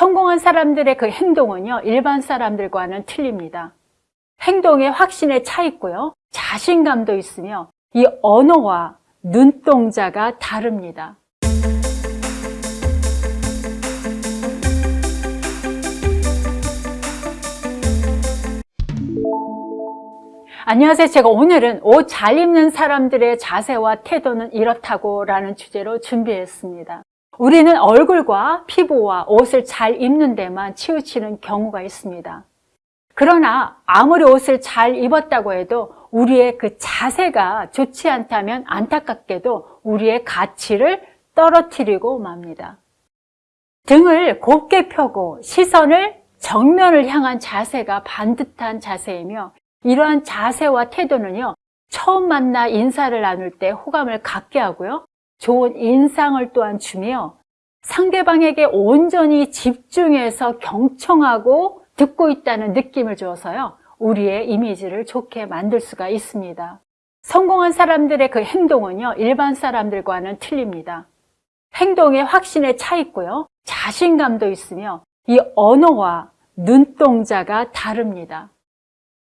성공한 사람들의 그 행동은요, 일반 사람들과는 틀립니다. 행동에 확신에 차 있고요, 자신감도 있으며 이 언어와 눈동자가 다릅니다. 안녕하세요. 제가 오늘은 옷 잘 입는 사람들의 자세와 태도는 이렇다고 라는 주제로 준비했습니다. 우리는 얼굴과 피부와 옷을 잘 입는 데만 치우치는 경우가 있습니다. 그러나 아무리 옷을 잘 입었다고 해도 우리의 그 자세가 좋지 않다면 안타깝게도 우리의 가치를 떨어뜨리고 맙니다. 등을 곱게 펴고 시선을 정면을 향한 자세가 반듯한 자세이며 이러한 자세와 태도는요 처음 만나 인사를 나눌 때 호감을 갖게 하고요 좋은 인상을 또한 주며 상대방에게 온전히 집중해서 경청하고 듣고 있다는 느낌을 주어서요 우리의 이미지를 좋게 만들 수가 있습니다. 성공한 사람들의 그 행동은요 일반 사람들과는 틀립니다. 행동에 확신에 차 있고요 자신감도 있으며 이 언어와 눈동자가 다릅니다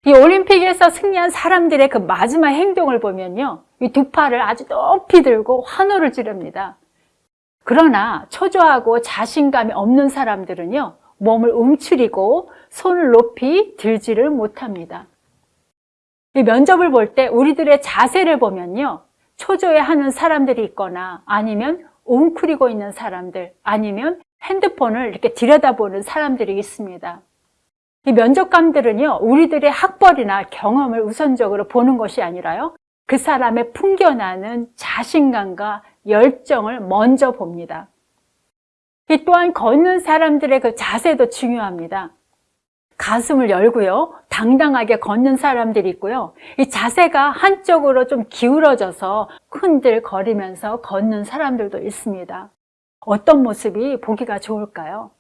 이 올림픽에서 승리한 사람들의 그 마지막 행동을 보면요. 이 두 팔을 아주 높이 들고 환호를 지릅니다. 그러나 초조하고 자신감이 없는 사람들은요. 몸을 움츠리고 손을 높이 들지를 못합니다. 이 면접을 볼 때 우리들의 자세를 보면요. 초조해하는 사람들이 있거나 아니면 웅크리고 있는 사람들 아니면 핸드폰을 이렇게 들여다보는 사람들이 있습니다. 이 면접관들은요 우리들의 학벌이나 경험을 우선적으로 보는 것이 아니라요 그 사람의 풍겨나는 자신감과 열정을 먼저 봅니다. 이 또한 걷는 사람들의 그 자세도 중요합니다. 가슴을 열고요 당당하게 걷는 사람들이 있고요 이 자세가 한쪽으로 좀 기울어져서 흔들거리면서 걷는 사람들도 있습니다. 어떤 모습이 보기가 좋을까요?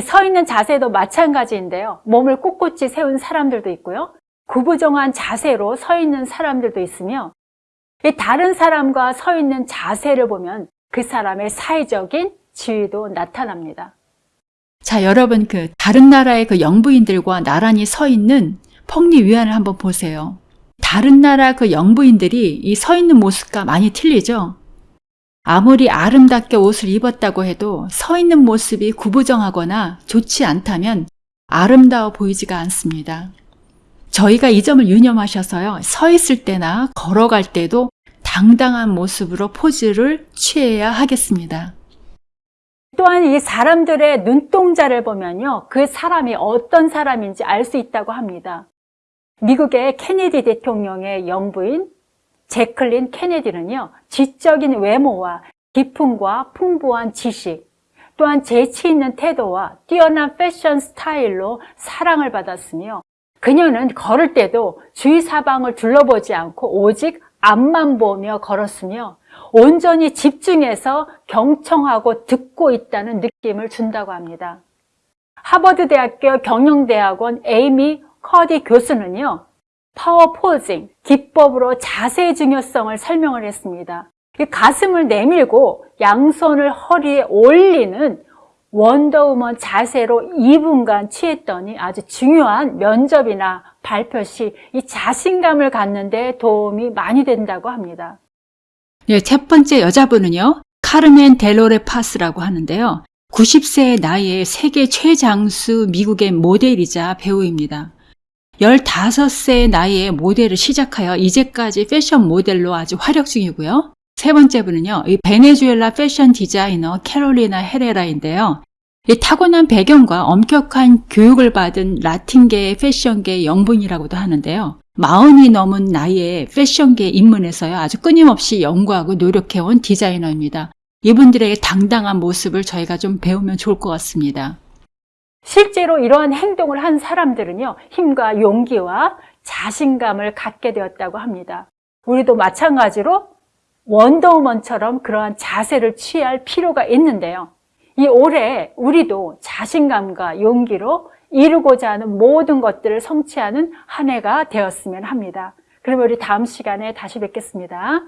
서 있는 자세도 마찬가지인데요. 몸을 꼿꼿이 세운 사람들도 있고요. 구부정한 자세로 서 있는 사람들도 있으며 다른 사람과 서 있는 자세를 보면 그 사람의 사회적인 지위도 나타납니다. 자, 여러분 그 다른 나라의 그 영부인들과 나란히 서 있는 펑리 위안을 한번 보세요. 다른 나라 그 영부인들이 이 서 있는 모습과 많이 틀리죠? 아무리 아름답게 옷을 입었다고 해도 서 있는 모습이 구부정하거나 좋지 않다면 아름다워 보이지가 않습니다. 저희가 이 점을 유념하셔서요. 서 있을 때나 걸어갈 때도 당당한 모습으로 포즈를 취해야 하겠습니다. 또한 이 사람들의 눈동자를 보면요. 그 사람이 어떤 사람인지 알 수 있다고 합니다. 미국의 케네디 대통령의 영부인 제클린 케네디는요 지적인 외모와 기품과 풍부한 지식 또한 재치 있는 태도와 뛰어난 패션 스타일로 사랑을 받았으며 그녀는 걸을 때도 주위 사방을 둘러보지 않고 오직 앞만 보며 걸었으며 온전히 집중해서 경청하고 듣고 있다는 느낌을 준다고 합니다. 하버드대학교 경영대학원 에이미 커디 교수는요 power posing, 기법으로 자세의 중요성을 설명을 했습니다. 가슴을 내밀고 양손을 허리에 올리는 원더우먼 자세로 2분간 취했더니 아주 중요한 면접이나 발표 시 이 자신감을 갖는 데 도움이 많이 된다고 합니다. 네, 첫 번째 여자분은요. 카르멘 델로레 파스라고 하는데요. 90세의 나이에 세계 최장수 미국의 모델이자 배우입니다. 15세 나이에 모델을 시작하여 이제까지 패션 모델로 아주 활약 중이고요. 세 번째 분은요. 이 베네수엘라 패션 디자이너 캐롤리나 헤레라인데요. 이 타고난 배경과 엄격한 교육을 받은 라틴계의 패션계 영분이라고도 하는데요. 마흔이 넘은 나이에 패션계 입문해서요. 아주 끊임없이 연구하고 노력해온 디자이너입니다. 이분들에게 당당한 모습을 저희가 좀 배우면 좋을 것 같습니다. 실제로 이러한 행동을 한 사람들은요 힘과 용기와 자신감을 갖게 되었다고 합니다. 우리도 마찬가지로 원더우먼처럼 그러한 자세를 취할 필요가 있는데요. 이 올해 우리도 자신감과 용기로 이루고자 하는 모든 것들을 성취하는 한 해가 되었으면 합니다. 그럼 우리 다음 시간에 다시 뵙겠습니다